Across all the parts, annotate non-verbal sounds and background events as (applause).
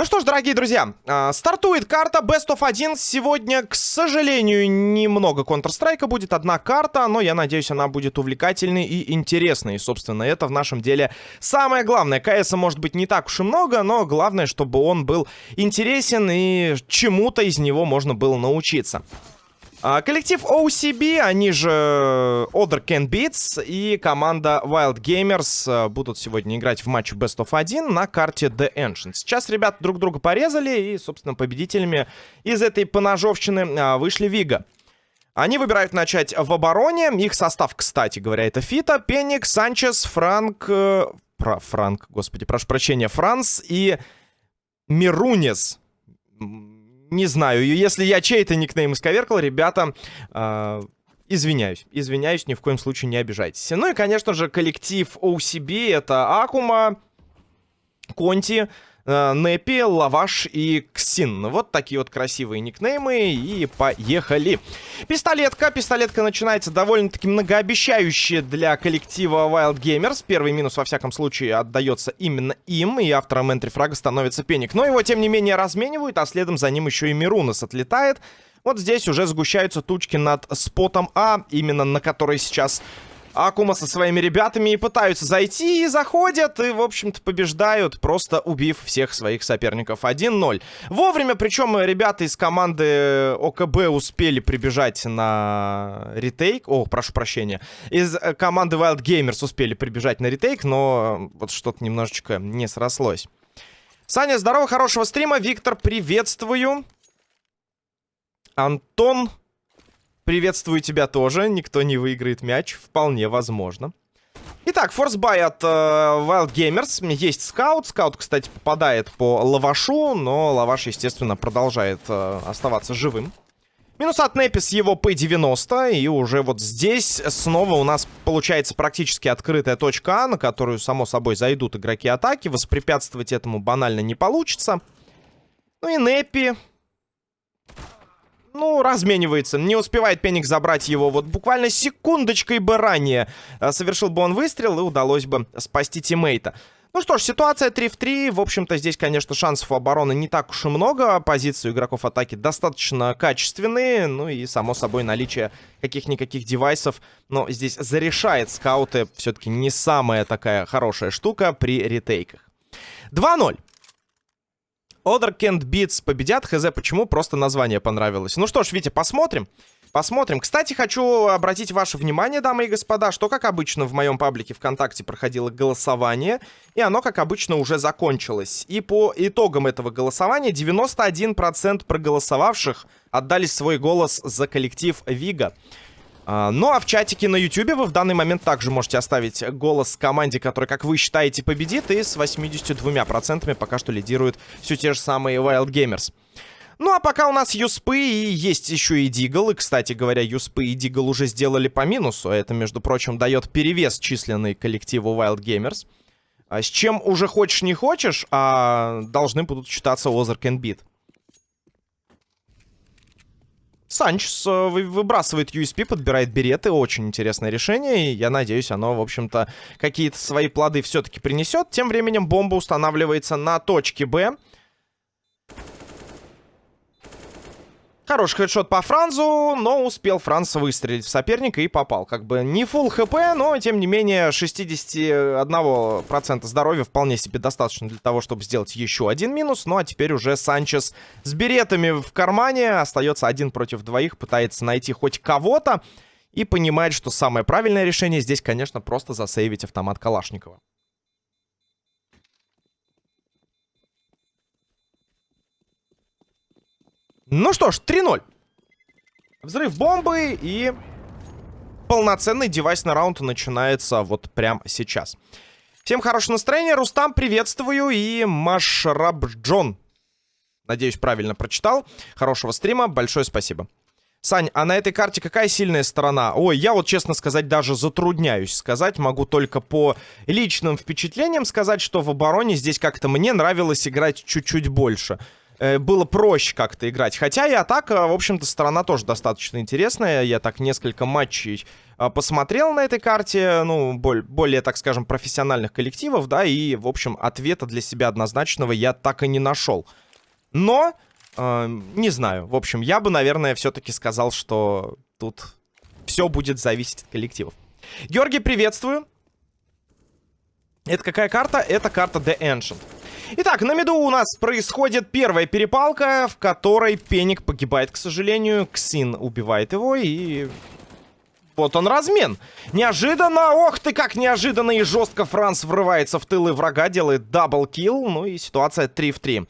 Ну что ж, дорогие друзья, а, стартует карта Best of 1. Сегодня, к сожалению, немного Counter-Strike будет. Одна карта, но я надеюсь, она будет увлекательной и интересной. И, собственно, это в нашем деле самое главное. КС может быть не так уж и много, но главное, чтобы он был интересен и чему-то из него можно было научиться. А, коллектив OCB, они же Other Can Beats и команда Wild Gamers а, будут сегодня играть в матче Best of 1 на карте The Ancient. Сейчас ребята друг друга порезали и, собственно, победителями из этой поножовщины а, вышли Вига. Они выбирают начать в обороне. Их состав, кстати говоря, это Фита, Пеник, Санчес, Франк... Э, про Франк, господи, прошу прощения, Франс и Мирунес не знаю, если я чей-то никнейм исковеркал, ребята, э, извиняюсь. Извиняюсь, ни в коем случае не обижайтесь. Ну и, конечно же, коллектив OCB, это Акума, Конти, Непи, Лаваш и Ксин. Вот такие вот красивые никнеймы. И поехали. Пистолетка. Пистолетка начинается довольно-таки многообещающе для коллектива Wild Gamers. Первый минус, во всяком случае, отдается именно им. И автором энтрифрага становится Пеник. Но его, тем не менее, разменивают. А следом за ним еще и Мирунас отлетает. Вот здесь уже сгущаются тучки над спотом А, именно на который сейчас Акума со своими ребятами пытаются зайти, и заходят, и, в общем-то, побеждают, просто убив всех своих соперников. 1-0. Вовремя, причем ребята из команды ОКБ успели прибежать на ретейк. О, прошу прощения. Из э, команды Wild Gamers успели прибежать на ретейк, но вот что-то немножечко не срослось. Саня, здорово, хорошего стрима. Виктор, приветствую. Антон, Приветствую тебя тоже. Никто не выиграет мяч. Вполне возможно. Итак, форсбай от э, Wild Gamers. Есть скаут. Скаут, кстати, попадает по лавашу, но лаваш, естественно, продолжает э, оставаться живым. Минус от Непис его P90. И уже вот здесь снова у нас получается практически открытая точка А, на которую, само собой, зайдут игроки атаки. Воспрепятствовать этому банально не получится. Ну и Непи ну, разменивается. Не успевает Пеник забрать его. Вот буквально секундочкой бы ранее э, совершил бы он выстрел, и удалось бы спасти тиммейта. Ну что ж, ситуация 3 в 3. В общем-то, здесь, конечно, шансов обороны не так уж и много. Позиции игроков атаки достаточно качественные. Ну и, само собой, наличие каких-никаких девайсов. Но здесь зарешает скауты. Все-таки не самая такая хорошая штука при ретейках. 2-0. Other Can't Beats победят. Хз, почему? Просто название понравилось. Ну что ж, Витя, посмотрим. Посмотрим. Кстати, хочу обратить ваше внимание, дамы и господа, что, как обычно, в моем паблике ВКонтакте проходило голосование, и оно, как обычно, уже закончилось. И по итогам этого голосования 91% проголосовавших отдали свой голос за коллектив Вига. А, ну а в чатике на YouTube вы в данный момент также можете оставить голос команде, которая, как вы считаете, победит. И с 82% пока что лидируют все те же самые Wild Gamers. Ну, а пока у нас Юспы и есть еще и Дигл. И, кстати говоря, Юспы и Дигл уже сделали по минусу. Это, между прочим, дает перевес численный коллективу Wild Gamers. А с чем уже хочешь не хочешь, а должны будут считаться Озарк и. Санчес э, выбрасывает USP, подбирает береты. Очень интересное решение. И я надеюсь, оно, в общем-то, какие-то свои плоды все-таки принесет. Тем временем бомба устанавливается на точке Б. Хороший хедшот по Франзу, но успел Франц выстрелить в соперника и попал. Как бы не full хп, но тем не менее 61% здоровья вполне себе достаточно для того, чтобы сделать еще один минус. Ну а теперь уже Санчес с беретами в кармане. Остается один против двоих, пытается найти хоть кого-то. И понимает, что самое правильное решение здесь, конечно, просто засейвить автомат Калашникова. Ну что ж, 3-0. Взрыв бомбы и полноценный девайсный раунд начинается вот прямо сейчас. Всем хорошего настроения. Рустам, приветствую. И Машрабджон. Надеюсь, правильно прочитал. Хорошего стрима. Большое спасибо. Сань, а на этой карте какая сильная сторона? Ой, я вот, честно сказать, даже затрудняюсь сказать. Могу только по личным впечатлениям сказать, что в обороне здесь как-то мне нравилось играть чуть-чуть больше. Э, было проще как-то играть. Хотя и атака, в общем-то, сторона тоже достаточно интересная. Я так несколько матчей э, посмотрел на этой карте, ну, более, более, так скажем, профессиональных коллективов, да, и, в общем, ответа для себя однозначного я так и не нашел. Но, э, не знаю, в общем, я бы, наверное, все-таки сказал, что тут все будет зависеть от коллективов. Георгий, приветствую. Это какая карта? Это карта The Ancient. Итак, на миду у нас происходит первая перепалка, в которой Пеник погибает, к сожалению. Ксин убивает его и... Вот он размен. Неожиданно, ох ты как неожиданно и жестко Франц врывается в тылы врага, делает double kill, ну и ситуация 3 в 3.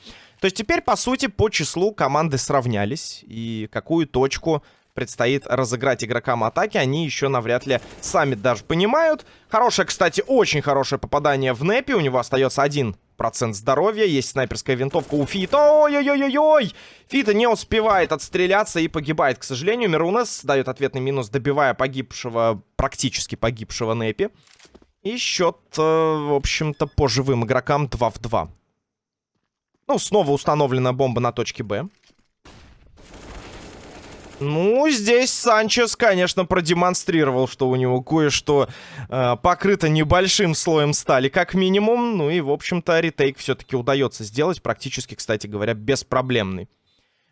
То есть теперь, по сути, по числу команды сравнялись. И какую точку предстоит разыграть игрокам атаки, они еще навряд ли сами даже понимают. Хорошее, кстати, очень хорошее попадание в Непи. У него остается один процент здоровья. Есть снайперская винтовка у Фита. Ой-ой-ой-ой! Фита не успевает отстреляться и погибает, к сожалению. Мирунес дает ответный минус, добивая погибшего, практически погибшего Непи. И счет, э, в общем-то, по живым игрокам 2 в 2. Ну, снова установлена бомба на точке Б. Ну, здесь Санчес, конечно, продемонстрировал, что у него кое-что э, покрыто небольшим слоем стали, как минимум. Ну и, в общем-то, ретейк все-таки удается сделать, практически, кстати говоря, беспроблемный.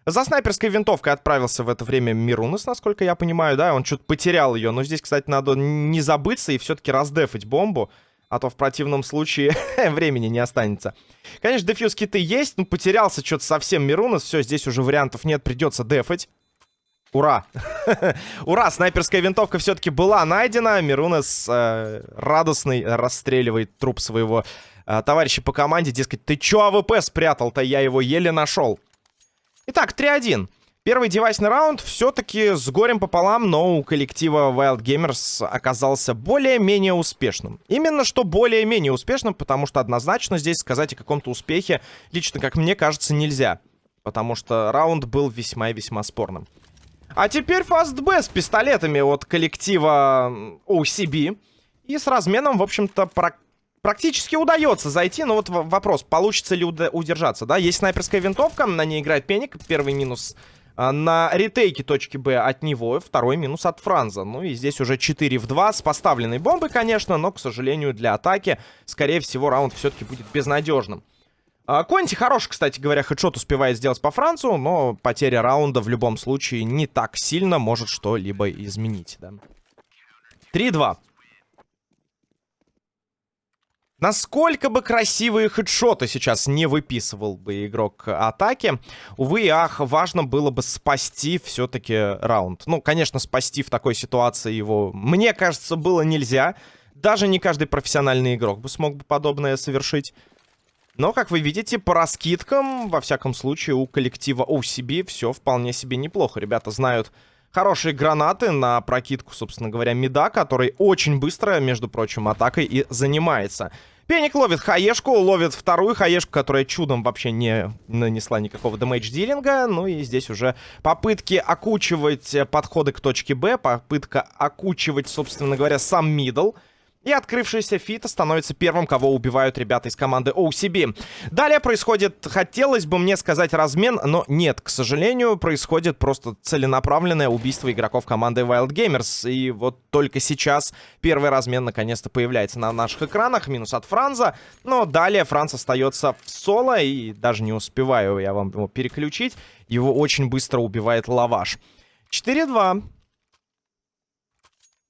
За снайперской винтовкой отправился в это время Мирунас, насколько я понимаю, да, он что-то потерял ее. Но здесь, кстати, надо не забыться и все-таки раздефать бомбу, а то в противном случае (laughs) времени не останется. Конечно, defuse киты есть, но потерялся что-то совсем Мирунас, все, здесь уже вариантов нет, придется дефать. Ура! (laughs) Ура! Снайперская винтовка все-таки была найдена. Мирунес э, радостный расстреливает труп своего э, товарища по команде. Дескать, ты чё АВП спрятал-то? Я его еле нашел. Итак, 3-1. Первый девайсный раунд все-таки с горем пополам, но у коллектива Wild Gamers оказался более-менее успешным. Именно что более-менее успешным, потому что однозначно здесь сказать о каком-то успехе, лично как мне кажется, нельзя. Потому что раунд был весьма и весьма спорным. А теперь фастб с пистолетами от коллектива OCB. И с разменом, в общем-то, про практически удается зайти. Но вот вопрос, получится ли удержаться, да? Есть снайперская винтовка, на ней играет Пеник. Первый минус а, на ретейке точки Б от него, второй минус от Франза. Ну и здесь уже 4 в 2 с поставленной бомбой, конечно, но, к сожалению, для атаки, скорее всего, раунд все-таки будет безнадежным. А, Конти хорош, кстати говоря, хедшот успевает сделать по Францу, но потеря раунда в любом случае не так сильно может что-либо изменить, да. 3-2. Насколько бы красивые хедшоты сейчас не выписывал бы игрок атаки, увы и ах, важно было бы спасти все-таки раунд. Ну, конечно, спасти в такой ситуации его, мне кажется, было нельзя. Даже не каждый профессиональный игрок бы смог бы подобное совершить. Но, как вы видите, по раскидкам, во всяком случае, у коллектива OCB все вполне себе неплохо. Ребята знают хорошие гранаты на прокидку, собственно говоря, меда, который очень быстро, между прочим, атакой и занимается. Пеник ловит хаешку, ловит вторую хаешку, которая чудом вообще не нанесла никакого дэмэдж-дилинга. Ну и здесь уже попытки окучивать подходы к точке Б, попытка окучивать, собственно говоря, сам мидл. И открывшийся Фита становится первым, кого убивают ребята из команды OCB. Далее происходит, хотелось бы мне сказать, размен, но нет, к сожалению, происходит просто целенаправленное убийство игроков команды Wild Gamers. И вот только сейчас первый размен наконец-то появляется на наших экранах, минус от Франза. Но далее Франц остается в соло, и даже не успеваю я вам его переключить. Его очень быстро убивает Лаваш. 4-2.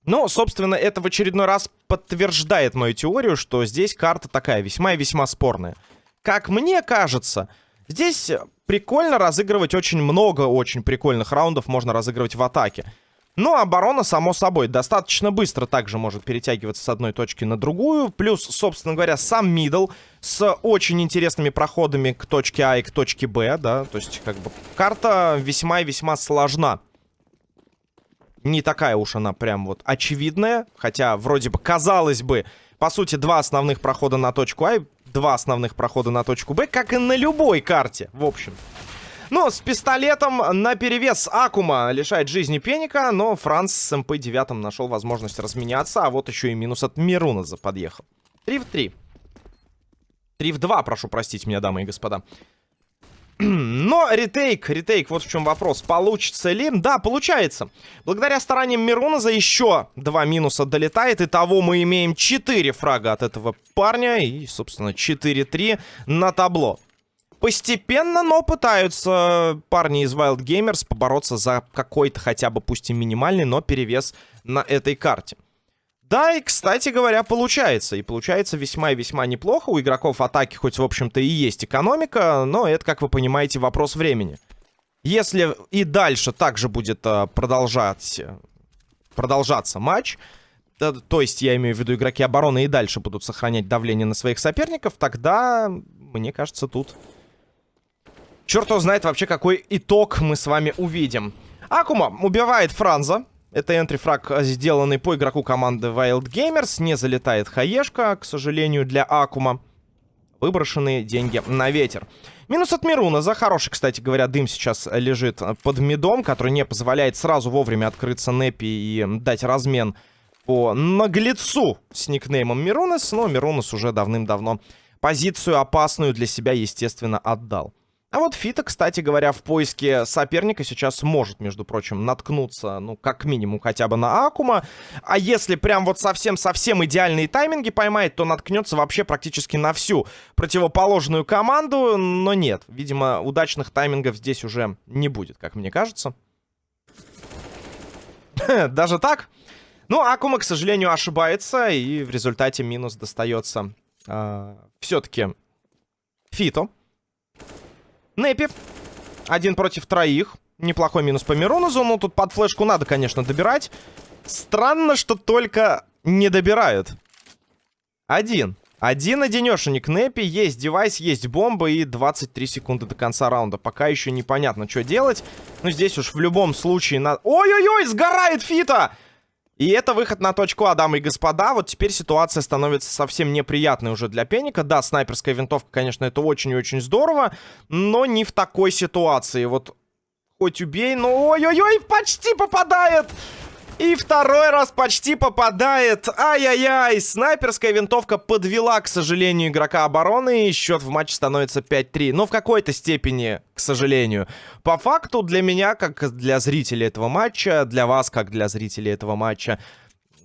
Ну, собственно, это в очередной раз подтверждает мою теорию, что здесь карта такая весьма и весьма спорная. Как мне кажется, здесь прикольно разыгрывать очень много очень прикольных раундов можно разыгрывать в атаке. Ну, оборона, само собой, достаточно быстро также может перетягиваться с одной точки на другую. Плюс, собственно говоря, сам мидл с очень интересными проходами к точке А и к точке Б, да. То есть, как бы, карта весьма и весьма сложна не такая уж она прям вот очевидная. Хотя, вроде бы, казалось бы, по сути, два основных прохода на точку А и два основных прохода на точку Б, как и на любой карте, в общем. Ну, с пистолетом на перевес Акума лишает жизни Пеника, но Франц с МП-9 нашел возможность разменяться, а вот еще и минус от Мируназа подъехал. 3 в 3. 3 в 2, прошу простить меня, дамы и господа. Но ретейк, ретейк, вот в чем вопрос. Получится ли? Да, получается. Благодаря стараниям Мируна за еще два минуса долетает. И того мы имеем 4 фрага от этого парня. И, собственно, 4-3 на табло. Постепенно, но пытаются парни из Wild Gamers побороться за какой-то хотя бы, пусть и минимальный, но перевес на этой карте. Да, и, кстати говоря, получается. И получается весьма и весьма неплохо. У игроков атаки хоть, в общем-то, и есть экономика, но это, как вы понимаете, вопрос времени. Если и дальше также будет uh, продолжать, продолжаться матч, то есть я имею в виду игроки обороны и дальше будут сохранять давление на своих соперников, тогда, мне кажется, тут... Черт его знает вообще, какой итог мы с вами увидим. Акума убивает Франза. Это энтрифраг, сделанный по игроку команды Wild Gamers. Не залетает хаешка, к сожалению, для Акума. Выброшенные деньги на ветер. Минус от Мируна. За хороший, кстати говоря, дым сейчас лежит под медом, который не позволяет сразу вовремя открыться Непи и дать размен по наглецу с никнеймом Мирунес. Но Мирунес уже давным-давно позицию опасную для себя, естественно, отдал. А вот Фита, кстати говоря, в поиске соперника сейчас может, между прочим, наткнуться, ну, как минимум, хотя бы на Акума. А если прям вот совсем-совсем идеальные тайминги поймает, то наткнется вообще практически на всю противоположную команду. Но нет, видимо, удачных таймингов здесь уже не будет, как мне кажется. (laughs) Даже так? Ну, Акума, к сожалению, ошибается, и в результате минус достается э, а, все-таки Фито. Непи. Один против троих. Неплохой минус по Миронозу. Ну, тут под флешку надо, конечно, добирать. Странно, что только не добирают. Один. Один одинешенек Непи. Есть девайс, есть бомба и 23 секунды до конца раунда. Пока еще непонятно, что делать. Но здесь уж в любом случае надо... Ой-ой-ой, сгорает Фита! И это выход на точку А, дамы и господа. Вот теперь ситуация становится совсем неприятной уже для Пеника. Да, снайперская винтовка, конечно, это очень и очень здорово, но не в такой ситуации. Вот хоть убей, но ой-ой-ой, почти попадает! И второй раз почти попадает. Ай-яй-яй. Снайперская винтовка подвела, к сожалению, игрока обороны. И счет в матче становится 5-3. Но в какой-то степени, к сожалению. По факту для меня, как для зрителей этого матча, для вас, как для зрителей этого матча,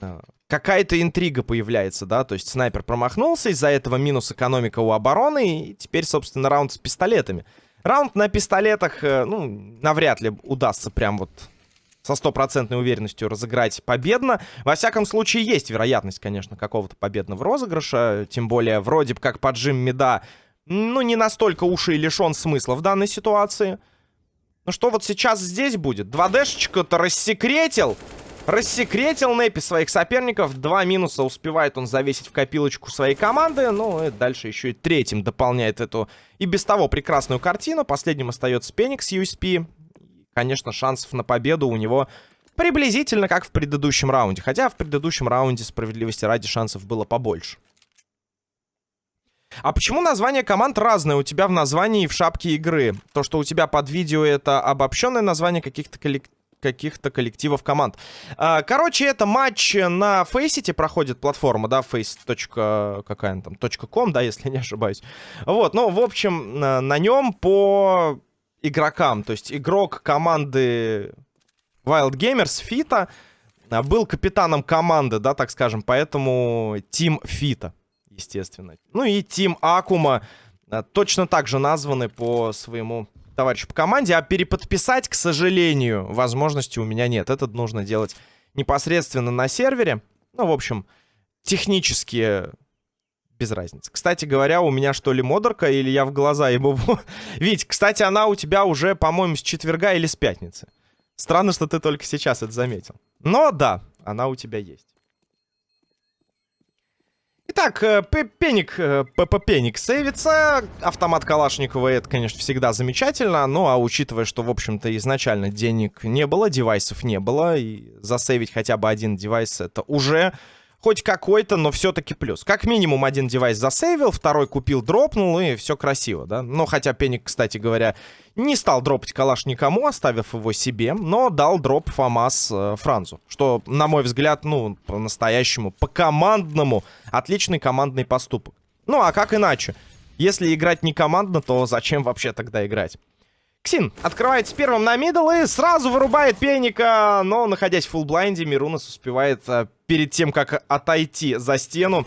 э, какая-то интрига появляется, да? То есть снайпер промахнулся, из-за этого минус экономика у обороны. И теперь, собственно, раунд с пистолетами. Раунд на пистолетах, э, ну, навряд ли удастся прям вот со стопроцентной уверенностью разыграть победно. Во всяком случае, есть вероятность, конечно, какого-то победного розыгрыша. Тем более, вроде бы как поджим меда, ну, не настолько уж и лишен смысла в данной ситуации. Ну, что вот сейчас здесь будет? 2Дшечка-то рассекретил. Рассекретил Непи своих соперников. Два минуса успевает он завесить в копилочку своей команды. Ну, и дальше еще и третьим дополняет эту и без того прекрасную картину. Последним остается Пеникс USP конечно, шансов на победу у него приблизительно как в предыдущем раунде. Хотя в предыдущем раунде, справедливости ради, шансов было побольше. А почему название команд разное у тебя в названии и в шапке игры? То, что у тебя под видео это обобщенное название каких-то коллективов каких-то коллективов команд. А, короче, это матч на Faceit проходит платформа, да, face. какая там, .com, да, если не ошибаюсь. Вот, ну, в общем, на нем по игрокам. То есть игрок команды Wild Gamers, Фита, а, был капитаном команды, да, так скажем, поэтому Тим Фита, естественно. Ну и Тим Акума а, точно так же названы по своему товарищу по команде, а переподписать, к сожалению, возможности у меня нет. Это нужно делать непосредственно на сервере. Ну, в общем, технически без разницы. Кстати говоря, у меня что ли модерка, или я в глаза ебу? (laughs) Ведь, кстати, она у тебя уже, по-моему, с четверга или с пятницы. Странно, что ты только сейчас это заметил. Но да, она у тебя есть. Итак, э, Пеник, э, Пеник сейвится. Автомат Калашникова это, конечно, всегда замечательно. Ну, а учитывая, что, в общем-то, изначально денег не было, девайсов не было, и засейвить хотя бы один девайс это уже хоть какой-то, но все-таки плюс. Как минимум один девайс засейвил, второй купил, дропнул, и все красиво, да? Но хотя Пеник, кстати говоря, не стал дропать калаш никому, оставив его себе, но дал дроп ФАМАС э, Франзу. Что, на мой взгляд, ну, по-настоящему, по-командному, отличный командный поступок. Ну, а как иначе? Если играть не командно, то зачем вообще тогда играть? Ксин открывается первым на мидл и сразу вырубает Пеника, но, находясь в фулблайнде, Мирунас успевает а, перед тем, как отойти за стену,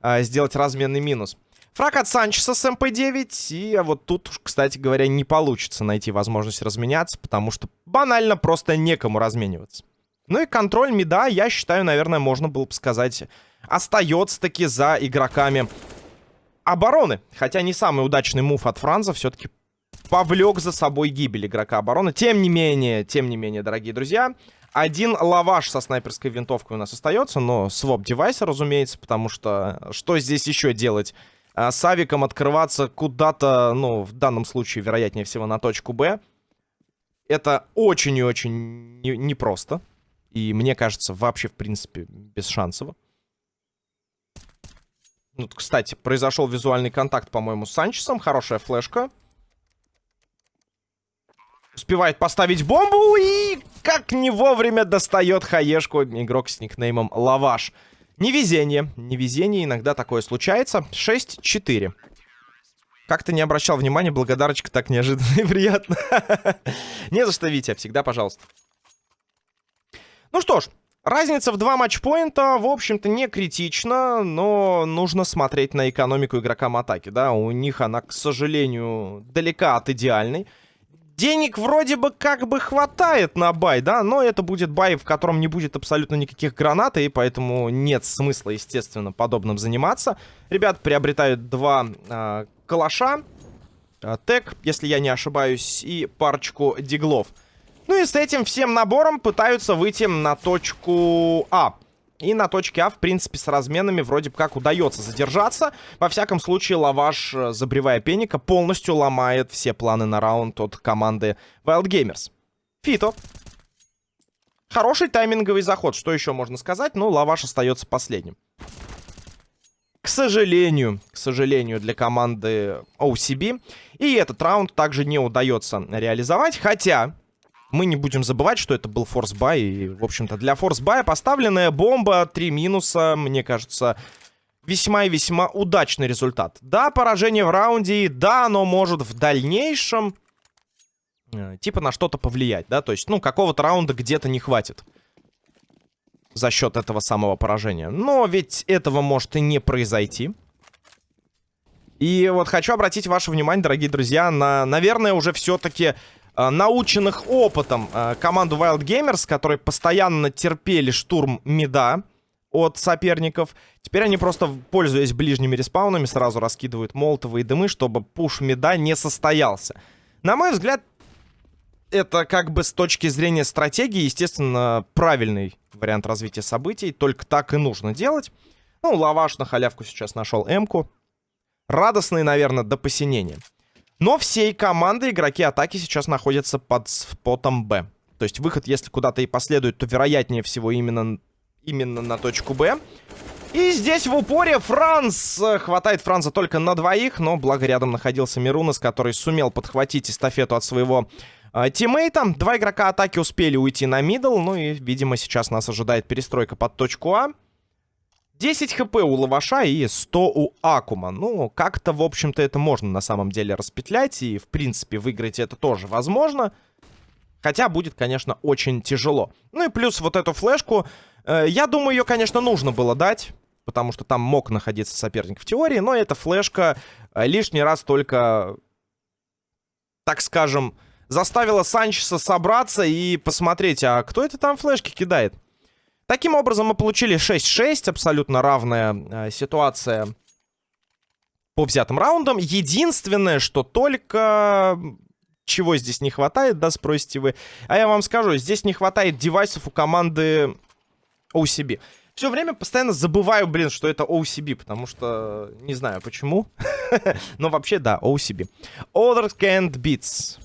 а, сделать разменный минус. Фраг от Санчеса с МП-9, и вот тут, кстати говоря, не получится найти возможность разменяться, потому что банально просто некому размениваться. Ну и контроль мида, я считаю, наверное, можно было бы сказать, остается таки за игроками обороны. Хотя не самый удачный мув от Франза все-таки повлек за собой гибель игрока обороны. Тем не менее, тем не менее, дорогие друзья, один лаваш со снайперской винтовкой у нас остается, но своп девайса, разумеется, потому что что здесь еще делать? А, с авиком открываться куда-то, ну, в данном случае, вероятнее всего, на точку Б. Это очень и очень непросто. И мне кажется, вообще, в принципе, без шансов. Ну, кстати, произошел визуальный контакт, по-моему, с Санчесом. Хорошая флешка. Успевает поставить бомбу и как не вовремя достает хаешку игрок с никнеймом Лаваш. Невезение. Невезение, иногда такое случается. 6-4. Как-то не обращал внимания, благодарочка так неожиданно и приятно. (laughs) Не за что, Витя, всегда пожалуйста. Ну что ж, разница в два матчпоинта, в общем-то, не критична, но нужно смотреть на экономику игрокам атаки, да. У них она, к сожалению, далека от идеальной. Денег вроде бы как бы хватает на бай, да, но это будет бай, в котором не будет абсолютно никаких гранат, и поэтому нет смысла, естественно, подобным заниматься. Ребят приобретают два э, калаша, э, тег, если я не ошибаюсь, и парочку диглов. Ну и с этим всем набором пытаются выйти на точку А. И на точке А, в принципе, с разменами вроде бы как удается задержаться. Во всяком случае, лаваш, э, забревая пеника, полностью ломает все планы на раунд от команды Wild Gamers. Фито. Хороший тайминговый заход, что еще можно сказать? Ну, лаваш остается последним. К сожалению, к сожалению, для команды OCB. И этот раунд также не удается реализовать. Хотя, мы не будем забывать, что это был форс-бай. И, в общем-то, для форс-бая поставленная бомба, три минуса, мне кажется, весьма и весьма удачный результат. Да, поражение в раунде, да, оно может в дальнейшем э, типа на что-то повлиять, да, то есть, ну, какого-то раунда где-то не хватит за счет этого самого поражения. Но ведь этого может и не произойти. И вот хочу обратить ваше внимание, дорогие друзья, на, наверное, уже все-таки наученных опытом э, команду Wild Gamers, которые постоянно терпели штурм мида от соперников. Теперь они просто, пользуясь ближними респаунами, сразу раскидывают молотовые дымы, чтобы пуш мида не состоялся. На мой взгляд, это как бы с точки зрения стратегии, естественно, правильный вариант развития событий. Только так и нужно делать. Ну, лаваш на халявку сейчас нашел М-ку. Радостный, наверное, до посинения. Но всей команды игроки атаки сейчас находятся под спотом Б. То есть выход, если куда-то и последует, то вероятнее всего именно, именно на точку Б. И здесь в упоре Франц. Хватает Франца только на двоих, но благо рядом находился Мирунас, который сумел подхватить эстафету от своего э, тиммейта. Два игрока атаки успели уйти на мидл, ну и, видимо, сейчас нас ожидает перестройка под точку А. 10 хп у Лаваша и 100 у Акума. Ну, как-то, в общем-то, это можно на самом деле распетлять. И, в принципе, выиграть это тоже возможно. Хотя будет, конечно, очень тяжело. Ну и плюс вот эту флешку. Э, я думаю, ее, конечно, нужно было дать. Потому что там мог находиться соперник в теории. Но эта флешка э, лишний раз только, так скажем, заставила Санчеса собраться и посмотреть, а кто это там флешки кидает. Таким образом, мы получили 6-6, абсолютно равная э, ситуация по взятым раундам. Единственное, что только... Чего здесь не хватает, да, спросите вы. А я вам скажу, здесь не хватает девайсов у команды OCB. Все время постоянно забываю, блин, что это OCB, потому что не знаю почему. (laughs) Но вообще, да, OCB. Other Can't Beats.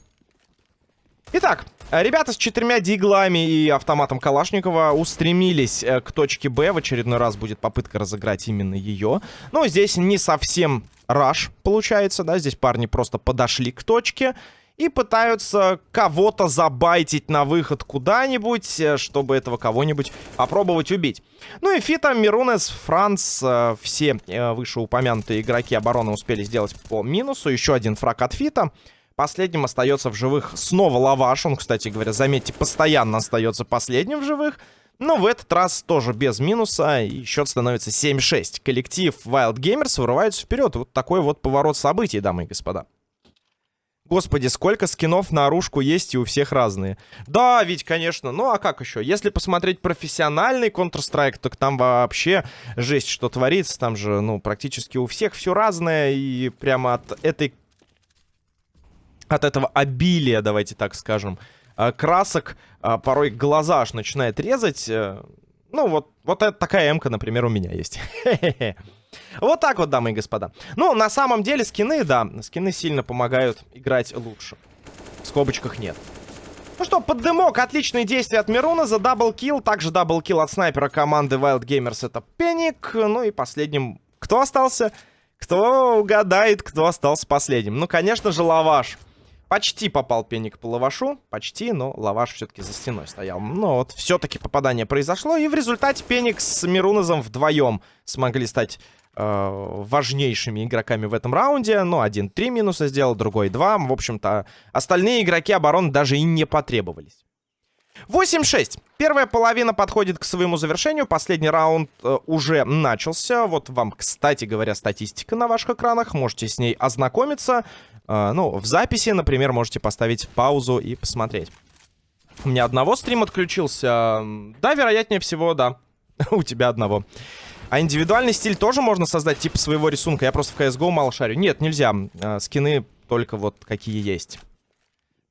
Итак, ребята с четырьмя диглами и автоматом Калашникова устремились э, к точке Б. В очередной раз будет попытка разыграть именно ее. Но здесь не совсем раш получается, да. Здесь парни просто подошли к точке. и пытаются кого-то забайтить на выход куда-нибудь, э, чтобы этого кого-нибудь попробовать убить. Ну и Фита, Мирунес, Франц, э, все вышеупомянутые игроки обороны успели сделать по минусу. Еще один фраг от Фита. Последним остается в живых снова Лаваш. Он, кстати говоря, заметьте, постоянно остается последним в живых. Но в этот раз тоже без минуса, и счет становится 7-6. Коллектив Wild Gamers вырывается вперед. Вот такой вот поворот событий, дамы и господа. Господи, сколько скинов на оружку есть, и у всех разные. Да, ведь, конечно. Ну, а как еще? Если посмотреть профессиональный Counter-Strike, так там вообще жесть, что творится. Там же, ну, практически у всех все разное. И прямо от этой... От этого обилия, давайте так скажем, э, красок э, порой глаза аж начинает резать. Э, ну, вот, вот это такая эмка, например, у меня есть. (laughs) Вот так вот, дамы и господа. Ну, на самом деле, скины, да, скины сильно помогают играть лучше. В скобочках нет. Ну что, под дымок, отличные действия от Мируназа double kill. Также double kill от снайпера команды Wild Gamers это Пеник. Ну и последним, кто остался? Кто угадает, кто остался последним? Ну, конечно же, Лаваш. Почти попал Пеник по Лавашу. Почти, но Лаваш все-таки за стеной стоял. Но вот все-таки попадание произошло. И в результате Пеник с Мирунозом вдвоем смогли стать э, важнейшими игроками в этом раунде. Ну, один три минуса сделал, другой два. В общем-то, остальные игроки обороны даже и не потребовались. 8-6. Первая половина подходит к своему завершению. Последний раунд э, уже начался. Вот вам, кстати говоря, статистика на ваших экранах. Можете с ней ознакомиться. Э, ну, в записи, например, можете поставить паузу и посмотреть. У меня одного стрим отключился. Да, вероятнее всего, да. (laughs) У тебя одного. А индивидуальный стиль тоже можно создать, типа своего рисунка. Я просто в CSGO мало шарю. Нет, нельзя. А, скины только вот какие есть.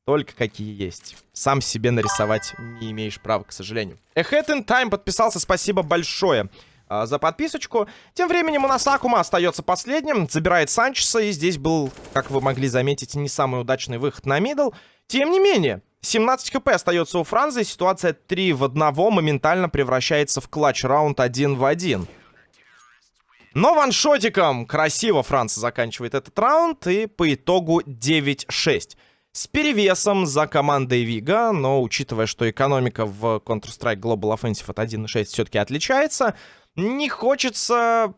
Только какие есть. Сам себе нарисовать не имеешь права, к сожалению. Ahead in Time подписался, спасибо большое а, за подписочку. Тем временем у нас Акума остается последним. Забирает Санчеса. И здесь был, как вы могли заметить, не самый удачный выход на мидл. Тем не менее, 17 хп остается у Франции. Ситуация 3 в 1 моментально превращается в клатч раунд 1 в 1. Но ваншотиком красиво Франция заканчивает этот раунд. И по итогу 9-6. С перевесом за командой Вига, но учитывая, что экономика в Counter-Strike Global Offensive от 1.6 все-таки отличается, не хочется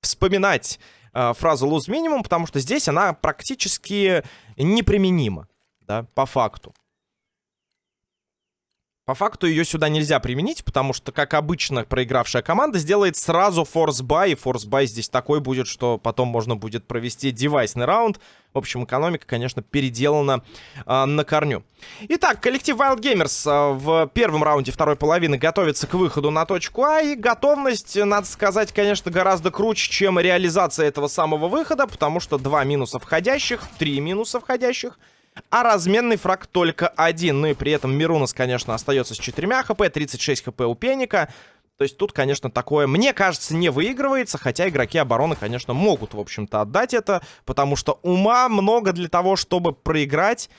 вспоминать э, фразу lose minimum, потому что здесь она практически неприменима, да, по факту. По факту ее сюда нельзя применить, потому что, как обычно, проигравшая команда сделает сразу форс-бай. И форс-бай здесь такой будет, что потом можно будет провести девайсный раунд. В общем, экономика, конечно, переделана э, на корню. Итак, коллектив Wild Gamers э, в первом раунде второй половины готовится к выходу на точку А. И готовность, надо сказать, конечно, гораздо круче, чем реализация этого самого выхода. Потому что два минуса входящих, три минуса входящих — а разменный фраг только один. Ну и при этом Мирунас, конечно, остается с 4 хп, 36 хп у Пеника. То есть тут, конечно, такое, мне кажется, не выигрывается, хотя игроки обороны, конечно, могут, в общем-то, отдать это, потому что ума много для того, чтобы проиграть,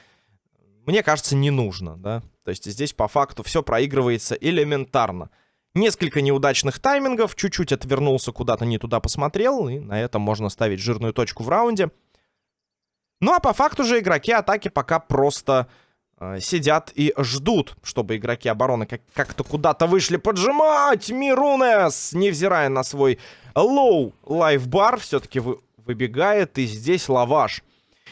мне кажется, не нужно, да. То есть здесь по факту все проигрывается элементарно. Несколько неудачных таймингов, чуть-чуть отвернулся куда-то, не туда посмотрел, и на этом можно ставить жирную точку в раунде. Ну а по факту же игроки атаки пока просто э, сидят и ждут, чтобы игроки обороны как-то куда-то вышли поджимать. Мирунес, невзирая на свой low life bar, все-таки вы, выбегает. И здесь Лаваш.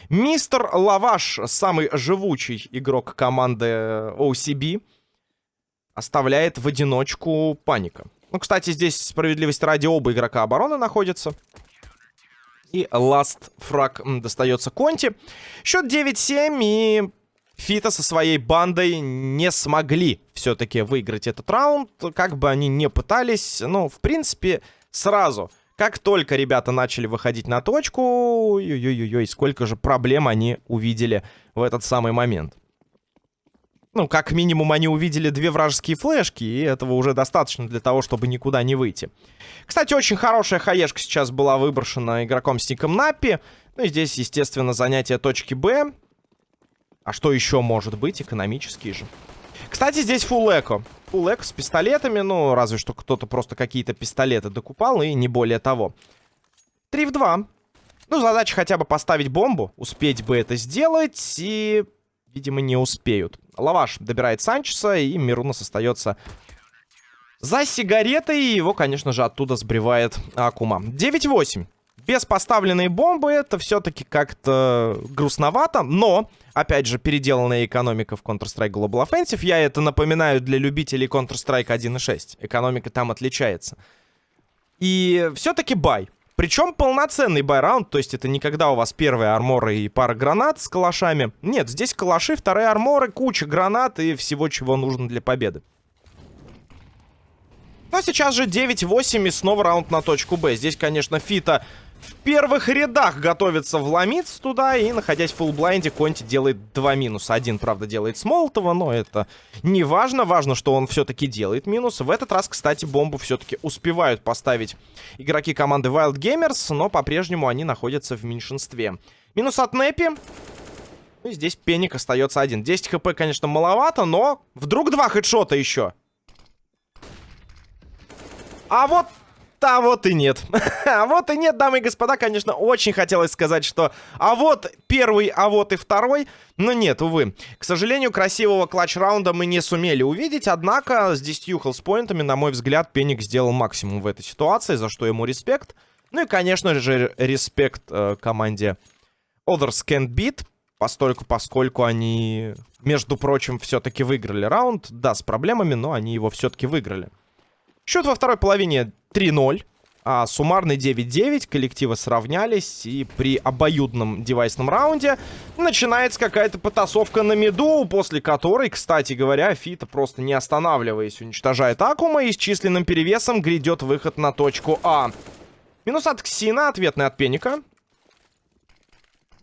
Мистер Лаваш, самый живучий игрок команды OCB, оставляет в одиночку паника. Ну, кстати, здесь справедливости ради оба игрока обороны находятся. И ласт фраг достается Конти. Счет 9-7 и Фита со своей бандой не смогли все-таки выиграть этот раунд. Как бы они не пытались, ну, в принципе, сразу. Как только ребята начали выходить на точку, ой-ой-ой, сколько же проблем они увидели в этот самый момент. Ну, как минимум, они увидели две вражеские флешки, и этого уже достаточно для того, чтобы никуда не выйти. Кстати, очень хорошая хаешка сейчас была выброшена игроком с ником Напи. Ну, и здесь, естественно, занятие точки Б. А что еще может быть? Экономические же. Кстати, здесь фулл эко. Фулл эко с пистолетами, ну, разве что кто-то просто какие-то пистолеты докупал, и не более того. 3 в 2. Ну, задача хотя бы поставить бомбу. Успеть бы это сделать. И, видимо, не успеют. Лаваш добирает Санчеса. И Мирунас остается за сигаретой. И его, конечно же, оттуда сбривает Акума. 9-8. Без поставленной бомбы это все-таки как-то грустновато. Но, опять же, переделанная экономика в Counter-Strike Global Offensive. Я это напоминаю для любителей Counter-Strike 1.6. Экономика там отличается. И все-таки buy. Причем полноценный buy round, то есть это не когда у вас первые арморы и пара гранат с калашами. Нет, здесь калаши, вторые арморы, куча гранат и всего, чего нужно для победы. Но сейчас же 9-8 и снова раунд на точку Б. Здесь, конечно, Фита в первых рядах готовится вломиться туда. И, находясь в full blind е, Конти делает два минуса. Один, правда, делает с Молотова, но это не важно. Важно, что он все-таки делает минус. В этот раз, кстати, бомбу все-таки успевают поставить игроки команды Wild Gamers, но по-прежнему они находятся в меньшинстве. Минус от Непи. И здесь Пеник остается один. 10 хп, конечно, маловато, но вдруг два хедшота еще. А вот а вот и нет. (laughs) а вот и нет, дамы и господа. Конечно, очень хотелось сказать, что а вот первый, а вот и второй. Но нет, увы. К сожалению, красивого клатч-раунда мы не сумели увидеть. Однако с 10 хелспоинтами, на мой взгляд, Пеник сделал максимум в этой ситуации, за что ему респект. Ну и, конечно же, респект э, команде Others Can't Beat. Постольку, поскольку они, между прочим, все-таки выиграли раунд. Да, с проблемами, но они его все-таки выиграли. Счет во второй половине 3-0. А суммарный 9-9, коллективы сравнялись, и при обоюдном девайсном раунде начинается какая-то потасовка на миду, после которой, кстати говоря, Фита просто не останавливаясь уничтожает Акума и с численным перевесом грядет выход на точку А. Минус от Ксина, ответный от Пеника.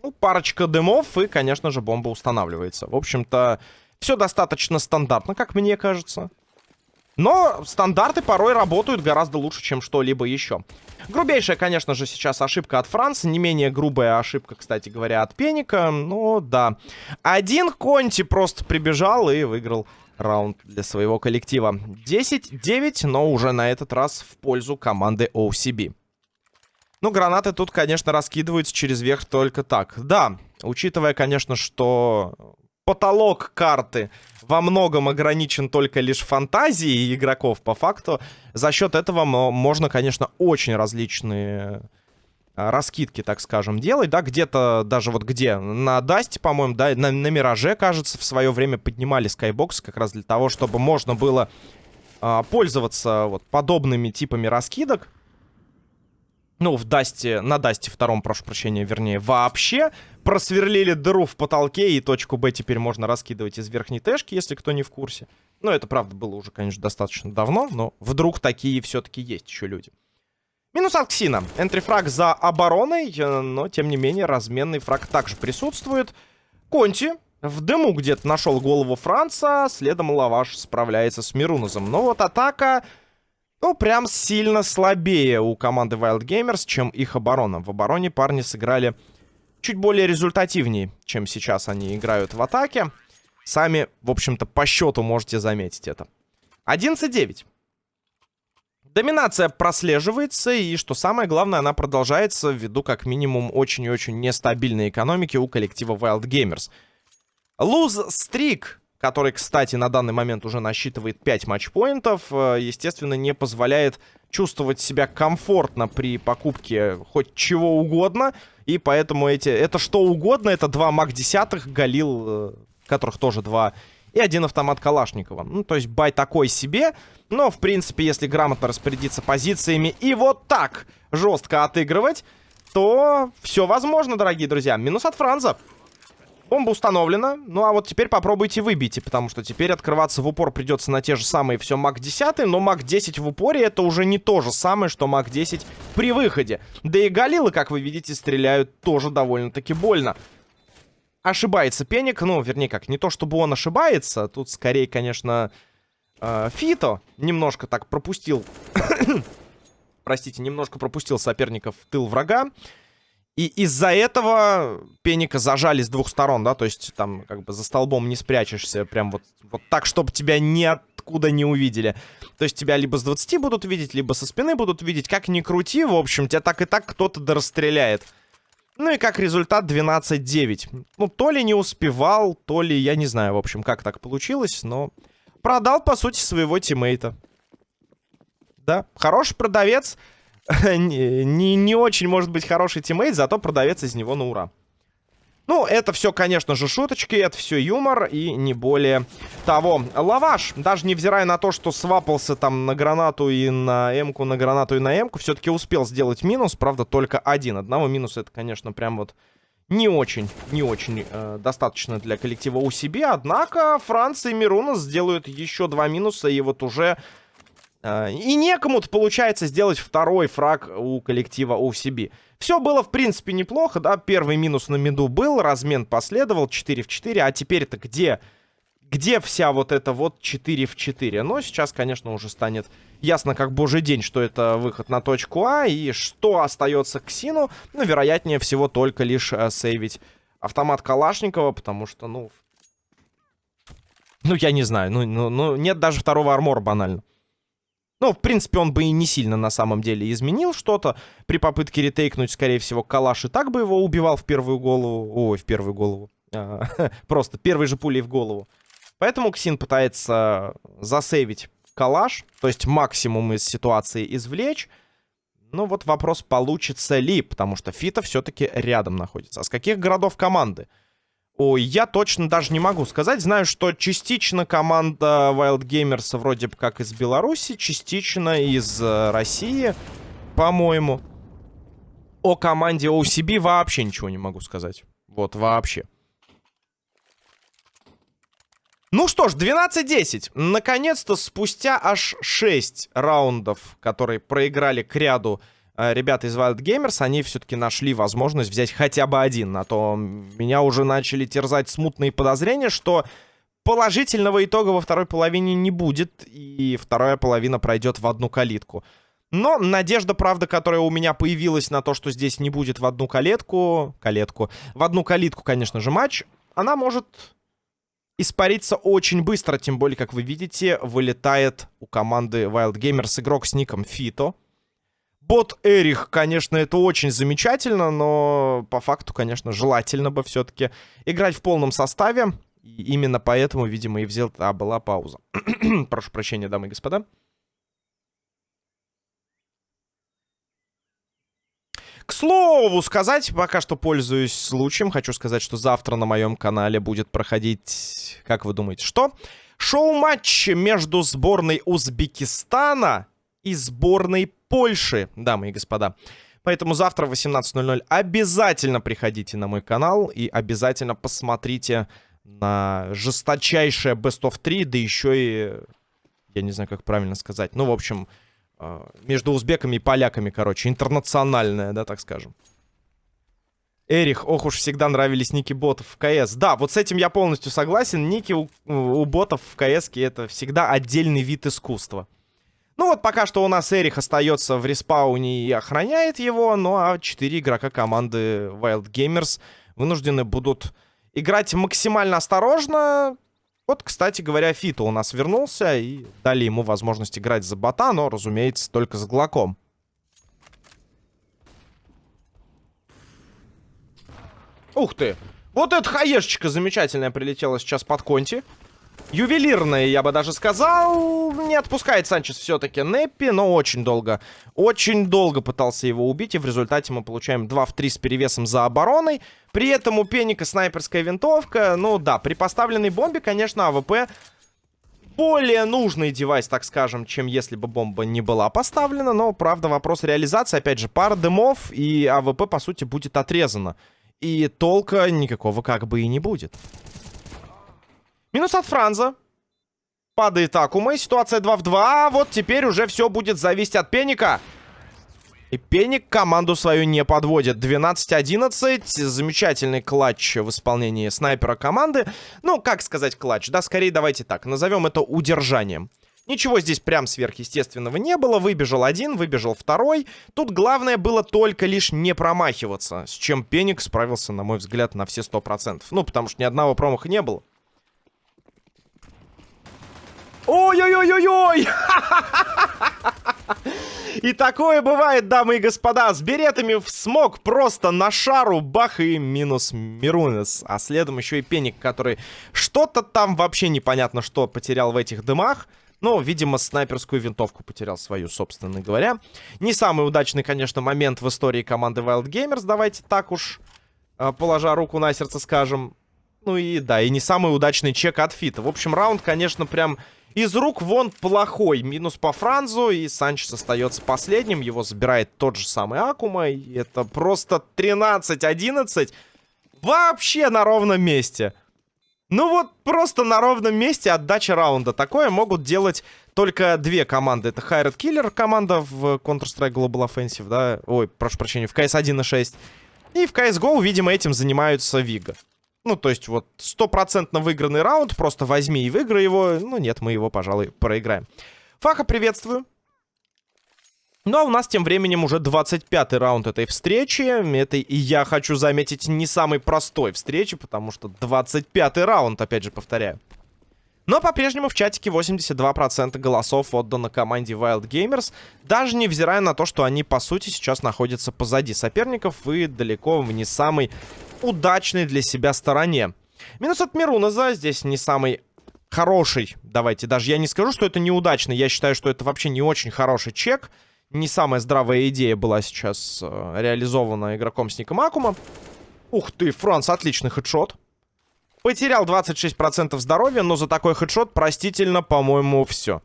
Ну, парочка дымов и, конечно же, бомба устанавливается. В общем-то, все достаточно стандартно, как мне кажется. Но стандарты порой работают гораздо лучше, чем что-либо еще. Грубейшая, конечно же, сейчас ошибка от Франции. Не менее грубая ошибка, кстати говоря, от Пеника. Ну, да. Один Конти просто прибежал и выиграл раунд для своего коллектива. 10-9, но уже на этот раз в пользу команды OCB. Ну, гранаты тут, конечно, раскидываются через верх только так. Да, учитывая, конечно, что потолок карты во многом ограничен только лишь фантазией игроков, по факту, за счет этого можно, конечно, очень различные а, раскидки, так скажем, делать, да, где-то даже вот где, на Дасте, по-моему, да, на, на Мираже, кажется, в свое время поднимали скайбокс как раз для того, чтобы можно было а, пользоваться вот подобными типами раскидок, ну, в Дасте, на Дасте втором, прошу прощения, вернее, вообще просверлили дыру в потолке, и точку Б теперь можно раскидывать из верхней тэшки, если кто не в курсе. Ну, это, правда, было уже, конечно, достаточно давно, но вдруг такие все-таки есть еще люди. Минус от Ксина. Энтрифраг за обороной, э, но, тем не менее, разменный фраг также присутствует. Конти в дыму где-то нашел голову Франца, следом Лаваш справляется с Мирунозом. Но вот атака ну, прям сильно слабее у команды Wild Gamers, чем их оборона. В обороне парни сыграли чуть более результативнее, чем сейчас они играют в атаке. Сами, в общем-то, по счету можете заметить это. 11-9. Доминация прослеживается, и, что самое главное, она продолжается ввиду, как минимум, очень и очень нестабильной экономики у коллектива Wild Gamers. Луз-стрик который, кстати, на данный момент уже насчитывает 5 матчпоинтов, э, естественно, не позволяет чувствовать себя комфортно при покупке хоть чего угодно. И поэтому эти... Это что угодно, это два маг десятых, Галил, э, которых тоже два, и один автомат Калашникова. Ну, то есть бай такой себе, но, в принципе, если грамотно распорядиться позициями и вот так жестко отыгрывать, то все возможно, дорогие друзья. Минус от Франза. Бомба установлена. Ну, а вот теперь попробуйте выбейте, потому что теперь открываться в упор придется на те же самые все МАК 10, но МАК 10 в упоре это уже не то же самое, что МАК 10 при выходе. Да и Галилы, как вы видите, стреляют тоже довольно-таки больно. Ошибается Пеник, ну, вернее как, не то чтобы он ошибается, тут скорее, конечно, э, Фито немножко так пропустил, (coughs) простите, немножко пропустил соперников в тыл врага. И из-за этого Пеника зажали с двух сторон, да, то есть там как бы за столбом не спрячешься, прям вот, вот так, чтобы тебя ниоткуда не увидели. То есть тебя либо с 20 будут видеть, либо со спины будут видеть, как ни крути, в общем, тебя так и так кто-то да расстреляет. Ну и как результат 12-9. Ну, то ли не успевал, то ли, я не знаю, в общем, как так получилось, но продал, по сути, своего тиммейта. Да, хороший продавец. (laughs) не, не, не очень, может быть, хороший тиммейт, зато продавец из него на ура. Ну, это все, конечно же, шуточки, это все юмор и не более того. Лаваш, даже невзирая на то, что свапался там на гранату и на эмку, на гранату и на эмку, все-таки успел сделать минус, правда, только один. Одного минуса это, конечно, прям вот не очень, не очень э, достаточно для коллектива у себя. Однако Франция и Мируна сделают еще два минуса, и вот уже... Э, и некому-то получается сделать второй фраг у коллектива OCB. Все было, в принципе, неплохо, да, первый минус на миду был, размен последовал, 4 в 4, а теперь-то где, где вся вот эта вот 4 в 4? Но сейчас, конечно, уже станет ясно как божий день, что это выход на точку А, и что остается к Сину, ну, вероятнее всего, только лишь э, сейвить автомат Калашникова, потому что, ну, ну, я не знаю, ну, ну, ну нет даже второго армора банально. Ну, в принципе, он бы и не сильно на самом деле изменил что-то. При попытке ретейкнуть, скорее всего, Калаш и так бы его убивал в первую голову. Ой, в первую голову. А, (laughs) просто первой же пулей в голову. Поэтому Ксин пытается засейвить Калаш. То есть максимум из ситуации извлечь. Ну вот вопрос, получится ли. Потому что Фита все-таки рядом находится. А с каких городов команды? Ой, я точно даже не могу сказать. Знаю, что частично команда Wild Gamers вроде бы как из Беларуси, частично из э, России, по-моему. О команде OCB вообще ничего не могу сказать. Вот, вообще. Ну что ж, 12-10. Наконец-то, спустя аж 6 раундов, которые проиграли к ряду ребята из Wild Gamers, они все-таки нашли возможность взять хотя бы один. А то меня уже начали терзать смутные подозрения, что положительного итога во второй половине не будет. И вторая половина пройдет в одну калитку. Но надежда, правда, которая у меня появилась на то, что здесь не будет в одну калетку... Калетку. В одну калитку, конечно же, матч. Она может испариться очень быстро. Тем более, как вы видите, вылетает у команды Wild Gamers игрок с ником Фито. Бот Эрих, конечно, это очень замечательно, но по факту, конечно, желательно бы все-таки играть в полном составе. И именно поэтому, видимо, и взял... А, была пауза. (clears throat) Прошу прощения, дамы и господа. К слову сказать, пока что пользуюсь случаем, хочу сказать, что завтра на моем канале будет проходить, как вы думаете, что? Шоу-матч между сборной Узбекистана и сборной Польши, дамы и господа. Поэтому завтра в 18.00 обязательно приходите на мой канал и обязательно посмотрите на жесточайшее Best of 3, да еще и, я не знаю, как правильно сказать, ну, в общем, э, между узбеками и поляками, короче, интернациональное, да, так скажем. Эрих, ох уж всегда нравились ники ботов в КС. Да, вот с этим я полностью согласен. Ники у, у ботов в КС это всегда отдельный вид искусства. Ну вот пока что у нас Эрих остается в респауне и охраняет его, ну а 4 игрока команды Wild Gamers вынуждены будут играть максимально осторожно. Вот, кстати говоря, Фито у нас вернулся и дали ему возможность играть за бота, но, разумеется, только с Глоком. Ух ты! Вот эта хаешечка замечательная прилетела сейчас под конти. Ювелирные, я бы даже сказал. Не отпускает Санчес все-таки Неппи, но очень долго. Очень долго пытался его убить, и в результате мы получаем 2 в 3 с перевесом за обороной. При этом у Пеника снайперская винтовка. Ну да, при поставленной бомбе, конечно, АВП более нужный девайс, так скажем, чем если бы бомба не была поставлена. Но, правда, вопрос реализации. Опять же, пара дымов, и АВП, по сути, будет отрезано. И толка никакого как бы и не будет. Минус от Франза. Падает Акума. Ситуация 2 в 2. А вот теперь уже все будет зависеть от Пеника. И Пеник команду свою не подводит. 12-11. Замечательный клатч в исполнении снайпера команды. Ну, как сказать клатч? Да, скорее давайте так. Назовем это удержанием. Ничего здесь прям сверхъестественного не было. Выбежал один, выбежал второй. Тут главное было только лишь не промахиваться. С чем Пеник справился, на мой взгляд, на все 100%. Ну, потому что ни одного промаха не было. Ой-ой-ой-ой-ой! (laughs) И такое бывает, дамы и господа, с беретами в смог просто на шару бах и минус Мирунес. А следом еще и Пеник, который что-то там вообще непонятно что потерял в этих дымах. Ну, видимо, снайперскую винтовку потерял свою, собственно говоря. Не самый удачный, конечно, момент в истории команды Wild Gamers, давайте так уж, э, положа руку на сердце, скажем. Ну и да, и не самый удачный чек от Фита. В общем, раунд, конечно, прям из рук вон плохой. Минус по Франзу, и Санчес остается последним. Его забирает тот же самый Акума. И это просто 13-11. Вообще на ровном месте. Ну вот просто на ровном месте отдача раунда. Такое могут делать только две команды. Это Хайред Киллер, команда в Counter-Strike Global Offensive, да? Ой, прошу прощения, в CS 1.6. И в CSGO, видимо, этим занимаются Вига. Ну, то есть вот стопроцентно выигранный раунд, просто возьми и выиграй его. Ну, нет, мы его, пожалуй, проиграем. Фаха, приветствую. Ну, а у нас тем временем уже 25-й раунд этой встречи. Это, и я хочу заметить, не самый простой встречи, потому что 25-й раунд, опять же, повторяю. Но по-прежнему в чатике 82% голосов отдано команде Wild Gamers, даже невзирая на то, что они, по сути, сейчас находятся позади соперников и далеко в не самой удачной для себя стороне. Минус от Мируназа здесь не самый хороший. Давайте, даже я не скажу, что это неудачный. Я считаю, что это вообще не очень хороший чек. Не самая здравая идея была сейчас э, реализована игроком с ником Акума. Ух ты, Франц, отличный хедшот. Потерял 26% здоровья, но за такой хедшот простительно, по-моему, все.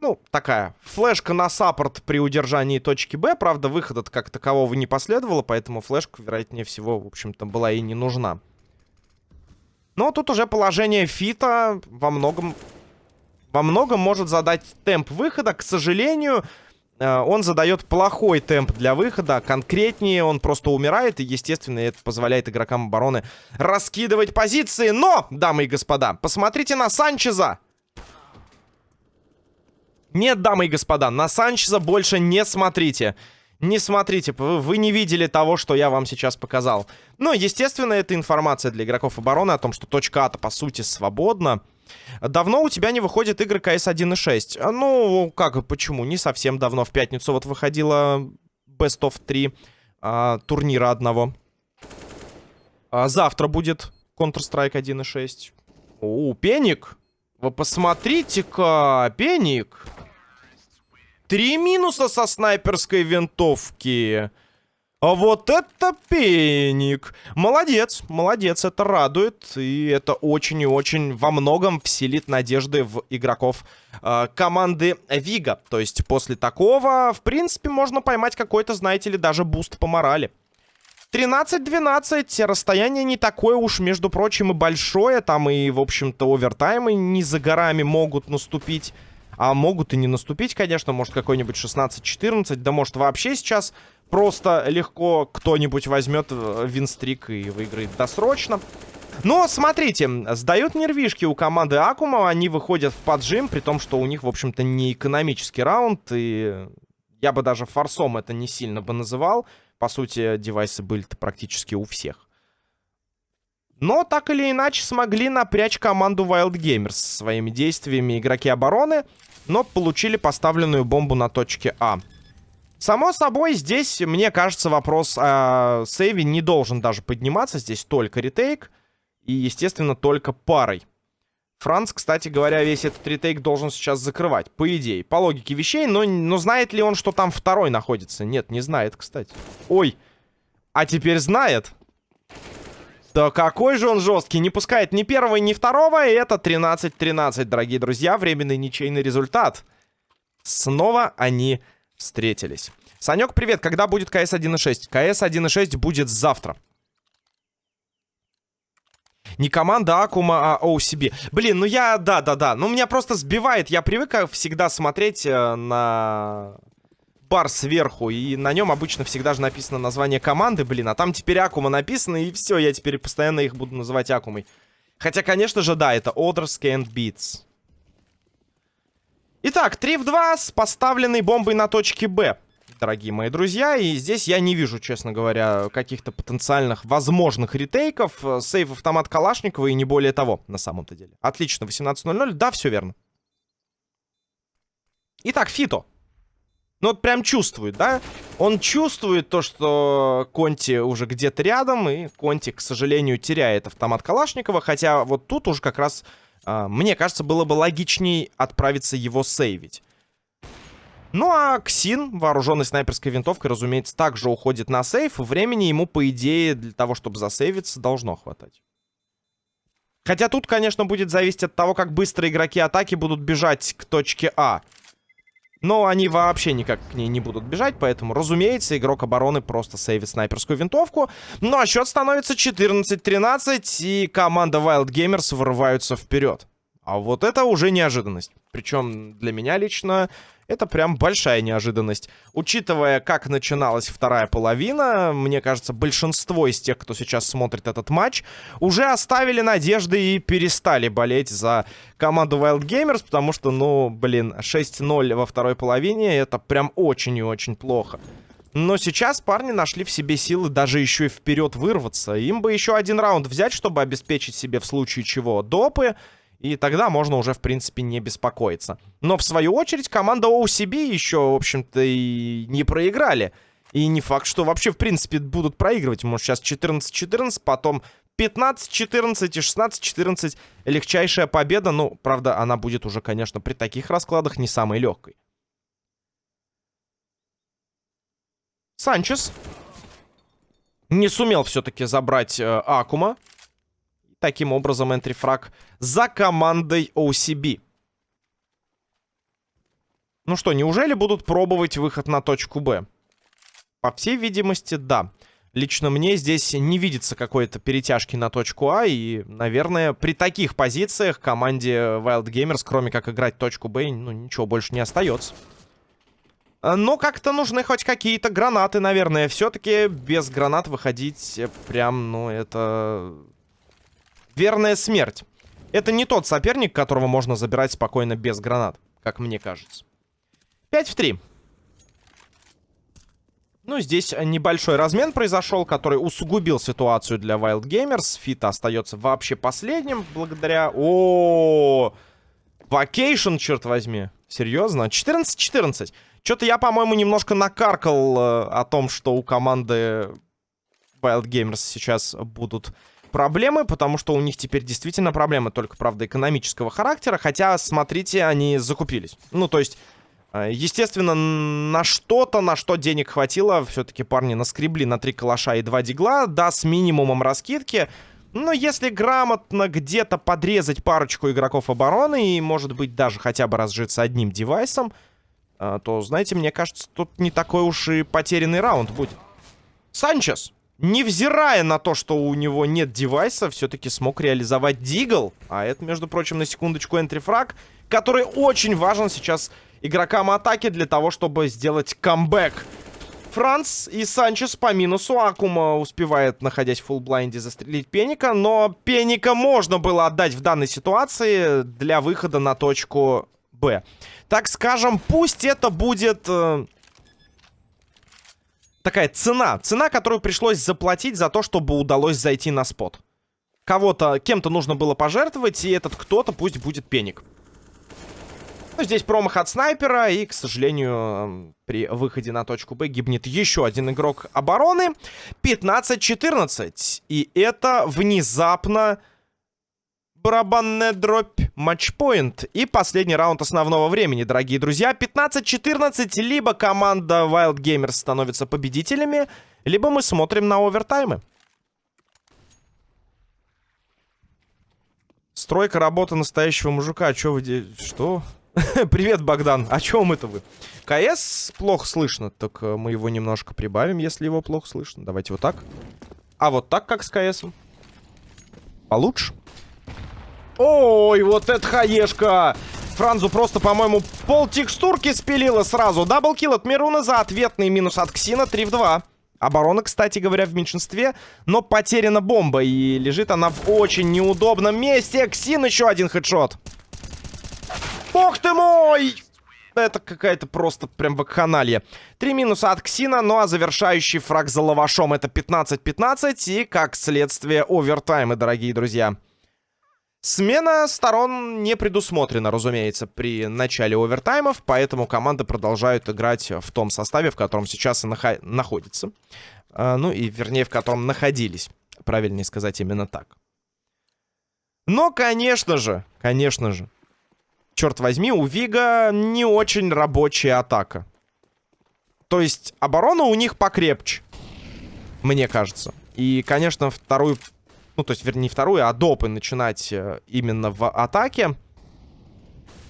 Ну, такая флешка на саппорт при удержании точки Б. Правда, выхода как такового не последовало, поэтому флешка, вероятнее всего, в общем-то, была и не нужна. Но тут уже положение фита во многом... Во многом может задать темп выхода. К сожалению, он задает плохой темп для выхода. Конкретнее, он просто умирает. И, естественно, это позволяет игрокам обороны раскидывать позиции. Но, дамы и господа, посмотрите на Санчеза. Нет, дамы и господа, на Санчеза больше не смотрите. Не смотрите, вы не видели того, что я вам сейчас показал. Ну, естественно, это информация для игроков обороны о том, что точка А-то, по сути, свободна. Давно у тебя не выходит игры КС 1.6? А, ну, как, почему? Не совсем давно. В пятницу вот выходила Best of 3 а, турнира одного. А, завтра будет Counter-Strike 1.6. О, Пеник! Вы посмотрите-ка, Пеник! Три минуса со снайперской винтовки. А вот это пеник. Молодец, молодец, это радует. И это очень и очень во многом вселит надежды в игроков э, команды Вига. То есть после такого, в принципе, можно поймать какой-то, знаете ли, даже boost по морали. 13-12, расстояние не такое уж, между прочим, и большое. Там и, в общем-то, овертаймы не за горами могут наступить. А могут и не наступить, конечно. Может, какой-нибудь 16-14. Да может, вообще сейчас просто легко кто-нибудь возьмет э, win streak и выиграет досрочно. Но, смотрите, сдают нервишки у команды Акума. Они выходят в поджим, при том, что у них, в общем-то, не экономический раунд. И я бы даже форсом это не сильно бы называл. По сути, девайсы были-то практически у всех. Но так или иначе смогли напрячь команду Wild Gamers своими действиями игроки обороны но получили поставленную бомбу на точке А. Само собой, здесь, мне кажется, вопрос о сейве не должен даже подниматься. Здесь только ретейк и, естественно, только парой. Франц, кстати говоря, весь этот ретейк должен сейчас закрывать, по идее. По логике вещей, но, но знает ли он, что там второй находится? Нет, не знает, кстати. Ой, а теперь знает. Да какой же он жесткий. Не пускает ни первого, ни второго. И это 13-13, дорогие друзья. Временный ничейный результат. Снова они встретились. Санек, привет. Когда будет КС 1.6? КС 1.6 будет завтра. Не команда Акума, а OCB. Блин, ну я... Да-да-да. Ну меня просто сбивает. Я привык всегда смотреть э, на бар сверху, и на нем обычно всегда же написано название команды, блин, а там теперь Акума написано, и все, я теперь постоянно их буду называть Акумой. Хотя, конечно же, да, это Orders Can't Beats. Итак, 3 в 2 с поставленной бомбой на точке Б. дорогие мои друзья. И здесь я не вижу, честно говоря, каких-то потенциальных возможных ретейков. Сейв автомат Калашникова и не более того, на самом-то деле. Отлично, 18.00. Да, все верно. Итак, Фито. Ну вот прям чувствует, да? Он чувствует то, что Конти уже где-то рядом, и Конти, к сожалению, теряет автомат Калашникова, хотя вот тут уже как раз, мне кажется, было бы логичней отправиться его сейвить. Ну а Ксин, вооруженный снайперской винтовкой, разумеется, также уходит на сейф, времени ему, по идее, для того, чтобы засейвиться, должно хватать. Хотя тут, конечно, будет зависеть от того, как быстро игроки атаки будут бежать к точке А. Но они вообще никак к ней не будут бежать, поэтому, разумеется, игрок обороны просто сейвит снайперскую винтовку. Ну а счет становится 14-13, и команда Wild Gamers вырываются вперед. А вот это уже неожиданность. Причем для меня лично это прям большая неожиданность. Учитывая, как начиналась вторая половина, мне кажется, большинство из тех, кто сейчас смотрит этот матч, уже оставили надежды и перестали болеть за команду Wild Gamers, потому что, ну, блин, 6-0 во второй половине, это прям очень и очень плохо. Но сейчас парни нашли в себе силы даже еще и вперед вырваться. Им бы еще один раунд взять, чтобы обеспечить себе в случае чего допы. И тогда можно уже, в принципе, не беспокоиться. Но, в свою очередь, команда OCB еще, в общем-то, и не проиграли. И не факт, что вообще, в принципе, будут проигрывать. Может, сейчас 14-14, потом 15-14 и 16-14. Легчайшая победа. Ну, правда, она будет уже, конечно, при таких раскладах не самой легкой. Санчес не сумел все-таки забрать э, Акума. Таким образом, энтрифраг за командой OCB. Ну что, неужели будут пробовать выход на точку Б? По всей видимости, да. Лично мне здесь не видится какой-то перетяжки на точку А. И, наверное, при таких позициях команде Wild Gamers, кроме как играть точку Б, ну, ничего больше не остается. Но как-то нужны хоть какие-то гранаты, наверное. Все-таки без гранат выходить прям, ну, это Верная смерть. Это не тот соперник, которого можно забирать спокойно без гранат, как мне кажется. 5 в 3. Ну, здесь небольшой размен произошел, который усугубил ситуацию для Wild Gamers. Фита остается вообще последним, благодаря... О, Vacation, черт возьми. Серьезно? 14-14. Что-то я, по-моему, немножко накаркал э, о том, что у команды Wild Gamers сейчас будут проблемы, потому что у них теперь действительно проблемы, только, правда, экономического характера, хотя, смотрите, они закупились. Ну, то есть, э, естественно, на что-то, на что денег хватило, все-таки парни наскребли на три калаша и два дигла, да, с минимумом раскидки, но если грамотно где-то подрезать парочку игроков обороны и, может быть, даже хотя бы разжиться одним девайсом, э, то, знаете, мне кажется, тут не такой уж и потерянный раунд будет. Санчес! Невзирая на то, что у него нет девайса, все-таки смог реализовать Дигл. А это, между прочим, на секундочку энтрифраг, который очень важен сейчас игрокам атаки для того, чтобы сделать камбэк. Франц и Санчес по минусу. Акума успевает, находясь в full blind е, застрелить Пеника. Но Пеника можно было отдать в данной ситуации для выхода на точку Б. Так скажем, пусть это будет... Э, такая цена. Цена, которую пришлось заплатить за то, чтобы удалось зайти на spot. Кого-то, кем-то нужно было пожертвовать, и этот кто-то пусть будет пеник. Ну, здесь промах от снайпера, и, к сожалению, при выходе на точку Б гибнет еще один игрок обороны. 15-14. И это внезапно барабанная дробь, матчпоинт. И последний раунд основного времени, дорогие друзья. 15-14, либо команда Wild Gamers становится победителями, либо мы смотрим на овертаймы. Стройка работы настоящего мужика. А чё вы... Что? (laughs) Привет, Богдан. О чем это вы? КС плохо слышно, так э, мы его немножко прибавим, если его плохо слышно. Давайте вот так. А вот так, как с КС? Получше? Ой, вот это хаешка! Франзу просто, по-моему, пол текстурки спилила сразу. Даблкил от Мируна за ответный минус от Ксина 3 в 2. Оборона, кстати говоря, в меньшинстве, но потеряна бомба, и лежит она в очень неудобном месте. Ксин еще один хедшот. Бог ты мой! это какая-то просто прям вакханалия. Три минуса от Ксина, ну а завершающий фраг за лавашом это 15-15 и, как следствие, овертаймы, дорогие друзья. Смена сторон не предусмотрена, разумеется, при начале овертаймов, поэтому команды продолжают играть в том составе, в котором сейчас и нахо находятся. А, ну и, вернее, в котором находились. Правильнее сказать именно так. Но, конечно же, конечно же, черт возьми, у Вига не очень рабочая атака. То есть оборона у них покрепче, мне кажется. И, конечно, вторую, ну, то есть, вернее, не вторую, а допы начинать э, именно в атаке.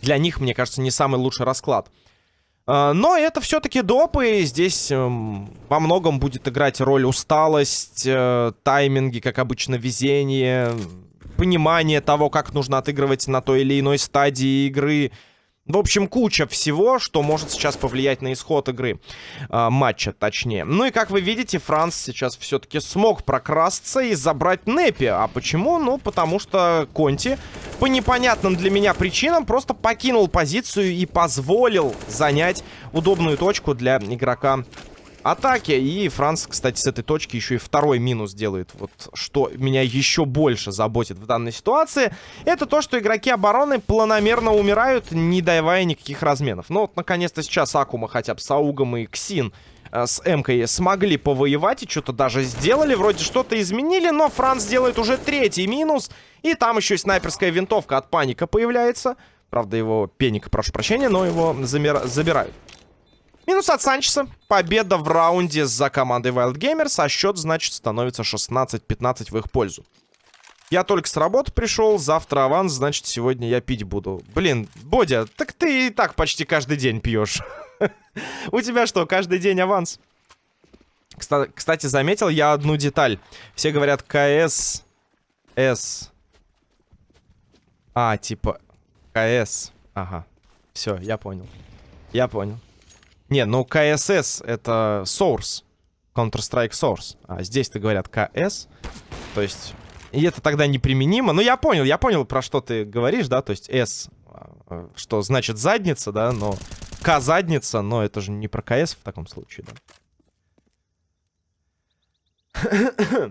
Для них, мне кажется, не самый лучший расклад. А, но это все-таки допы. Здесь эм, во многом будет играть роль усталость, э, тайминги, как обычно, везение, понимание того, как нужно отыгрывать на той или иной стадии игры. В общем, куча всего, что может сейчас повлиять на исход игры. Э, матча, точнее. Ну и, как вы видите, Франц сейчас все-таки смог прокрасться и забрать Непи. А почему? Ну, потому что Конти по непонятным для меня причинам просто покинул позицию и позволил занять удобную точку для игрока атаки. И Франц, кстати, с этой точки еще и второй минус делает. Вот что меня еще больше заботит в данной ситуации. Это то, что игроки обороны планомерно умирают, не давая никаких разменов. Ну вот, наконец-то сейчас Акума хотя бы с Аугом и Ксин э, с Эмкой смогли повоевать и что-то даже сделали. Вроде что-то изменили, но Франц делает уже третий минус. И там еще и снайперская винтовка от Паника появляется. Правда, его Пеника, прошу прощения, но его замер... забирают. Минус от Санчеса. Победа в раунде за командой Wild Gamers. А счет, значит, становится 16-15 в их пользу. Я только с работы пришел, завтра аванс, значит, сегодня я пить буду. Блин, Бодя, так ты и так почти каждый день пьешь. (laughs) У тебя что, каждый день аванс? Кстати, заметил я одну деталь. Все говорят КС... С... А, типа... КС. Ага. Все, я понял. Я понял. Не, ну КСС это Source. Counter-Strike Source. А здесь-то говорят КС. То есть... И это тогда неприменимо. Ну, я понял, я понял, про что ты говоришь, да? То есть S, а, что значит задница, да? Но К задница, но это же не про КС в таком случае, да?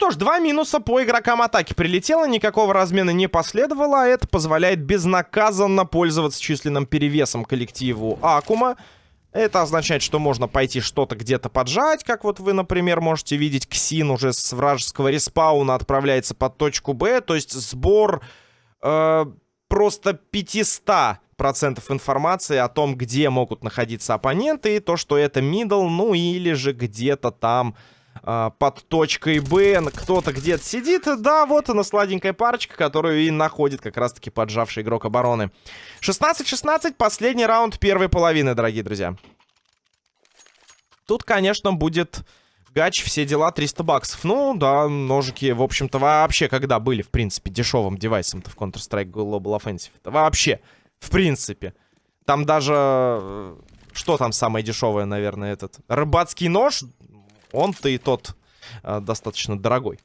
Что ж, два минуса по игрокам атаки прилетело, никакого размена не последовало, а это позволяет безнаказанно пользоваться численным перевесом коллективу Акума. Это означает, что можно пойти что-то где-то поджать, как вот вы, например, можете видеть, Ксин уже с вражеского респауна отправляется под точку Б, то есть сбор э, просто 500 процентов информации о том, где могут находиться оппоненты, и то, что это middle, ну или же где-то там а, под точкой Б. Кто-то где-то сидит. Да, вот она сладенькая парочка, которую и находит как раз-таки поджавший игрок обороны. 16-16, последний раунд первой половины, дорогие друзья. Тут, конечно, будет гач, все дела, 300 баксов. Ну, да, ножики, в общем-то, вообще когда были, в принципе, дешевым девайсом-то в Counter-Strike Global Offensive? -то? Вообще, в принципе. Там даже... Э, что там самое дешевое, наверное, этот? Рыбацкий нож он-то и тот э, достаточно дорогой.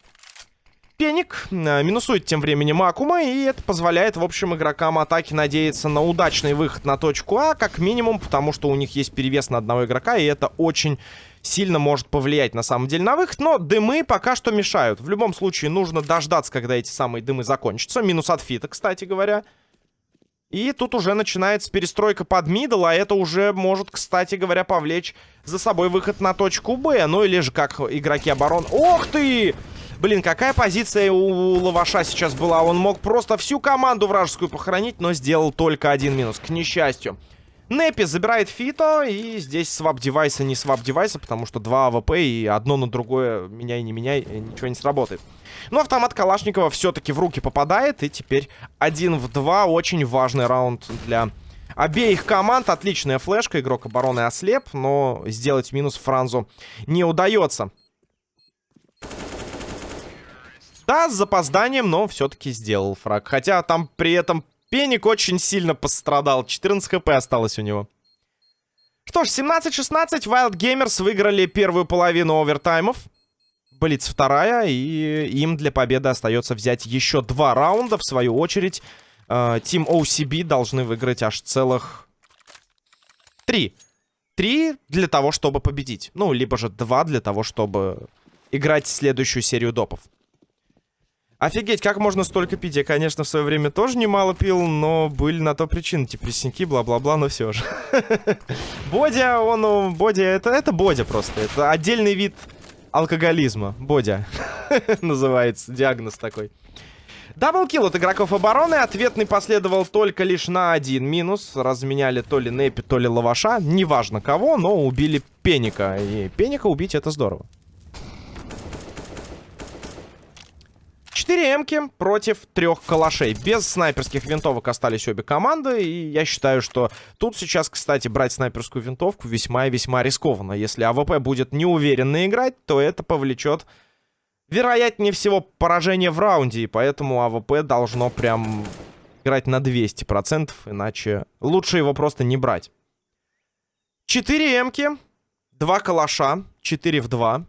Пеник э, минусует тем временем Акума, и это позволяет, в общем, игрокам атаки надеяться на удачный выход на точку А, как минимум, потому что у них есть перевес на одного игрока, и это очень сильно может повлиять на самом деле на выход, но дымы пока что мешают. В любом случае нужно дождаться, когда эти самые дымы закончатся. Минус от фита, кстати говоря. И тут уже начинается перестройка под middle, а это уже может, кстати говоря, повлечь за собой выход на точку Б. Ну или же как игроки оборон... Ох ты! Блин, какая позиция у Лаваша сейчас была? Он мог просто всю команду вражескую похоронить, но сделал только один минус, к несчастью. Непи забирает Фито, и здесь swap девайса не swap девайса, потому что два АВП и одно на другое меняй не меняй, ничего не сработает. Но автомат Калашникова все-таки в руки попадает. И теперь один в два. Очень важный раунд для обеих команд. Отличная флешка. Игрок обороны ослеп. Но сделать минус Франзу не удается. Да, с запозданием, но все-таки сделал фраг. Хотя там при этом Пеник очень сильно пострадал. 14 хп осталось у него. Что ж, 17-16. Wild Gamers выиграли первую половину овертаймов. Блиц вторая, и им для победы остается взять еще два раунда. В свою очередь, э, Team OCB должны выиграть аж целых три. Три для того, чтобы победить. Ну, либо же два для того, чтобы играть следующую серию допов. Офигеть, как можно столько пить? Я, конечно, в свое время тоже немало пил, но были на то причины, типа пресники, бла-бла-бла, но все же. (laughs) Бодя, он, Бодя, это, это Бодя просто. Это отдельный вид алкоголизма. Бодя (laughs) называется, диагноз такой. Даблкил от игроков обороны. Ответный последовал только лишь на один минус. Разменяли то ли Непи, то ли Лаваша. Неважно кого, но убили Пеника. И Пеника убить это здорово. 4 эмки против трех калашей. Без снайперских винтовок остались обе команды. И я считаю, что тут сейчас, кстати, брать снайперскую винтовку весьма и весьма рискованно. Если АВП будет неуверенно играть, то это повлечет, вероятнее всего, поражение в раунде. И поэтому АВП должно прям играть на 200%. Иначе лучше его просто не брать. 4 эмки, 2 калаша, 4 в 2.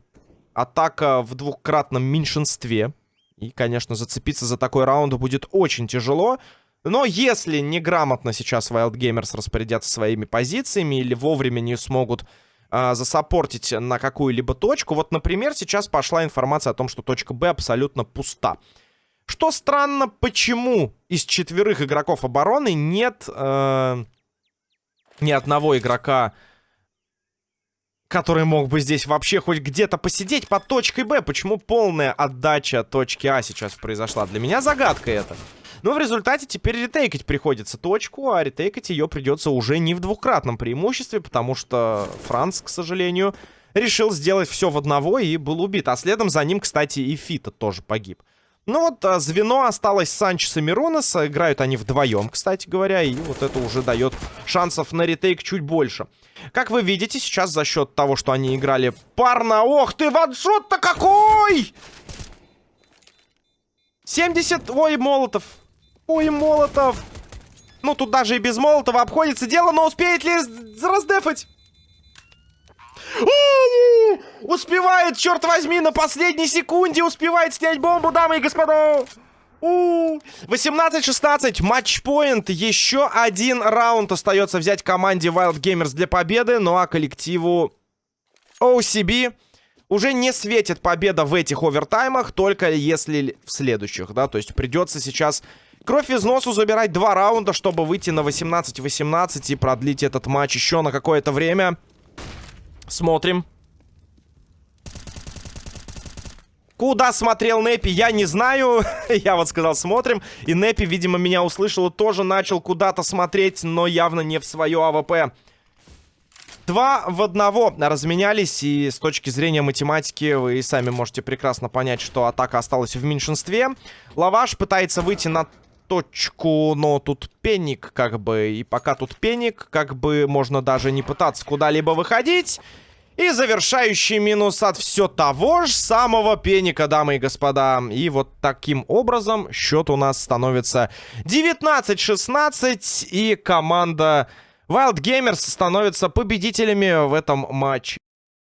Атака в двухкратном меньшинстве. И, конечно, зацепиться за такой раунд будет очень тяжело. Но если неграмотно сейчас Wild Gamers распорядятся своими позициями или вовремя не смогут э, засаппортить на какую-либо точку... Вот, например, сейчас пошла информация о том, что точка Б абсолютно пуста. Что странно, почему из четверых игроков обороны нет э, ни одного игрока который мог бы здесь вообще хоть где-то посидеть под точкой Б. Почему полная отдача точки А сейчас произошла? Для меня загадка это. Но в результате теперь ретейкать приходится точку, а ретейкать ее придется уже не в двукратном преимуществе, потому что Франц, к сожалению, решил сделать все в одного и был убит. А следом за ним, кстати, и Фита тоже погиб. Ну вот, а, звено осталось Санчес и Миронеса. Играют они вдвоем, кстати говоря. И вот это уже дает шансов на ретейк чуть больше. Как вы видите, сейчас за счет того, что они играли парно... Ох ты, ваншот-то какой! 70... Ой, Молотов. Ой, Молотов. Ну, тут даже и без Молотова обходится дело, но успеет ли раздефать? Успевает, черт возьми, на последней секунде успевает снять бомбу, дамы и господа. 18-16, матчпоинт. Еще один раунд остается взять команде Wild Gamers для победы. Ну а коллективу OCB уже не светит победа в этих овертаймах, только если в следующих, да. То есть придется сейчас кровь из носу забирать два раунда, чтобы выйти на 18-18 и продлить этот матч еще на какое-то время. Смотрим. Куда смотрел Непи, я не знаю. (laughs) я вот сказал, смотрим. И Непи, видимо, меня услышал и тоже начал куда-то смотреть, но явно не в свое АВП. Два в одного разменялись, и с точки зрения математики вы сами можете прекрасно понять, что атака осталась в меньшинстве. Лаваш пытается выйти на точку, но тут пенник, как бы, и пока тут пенник, как бы, можно даже не пытаться куда-либо выходить. И завершающий минус от все того же самого пеника, дамы и господа. И вот таким образом счет у нас становится 19-16, и команда Wild Gamers становится победителями в этом матче.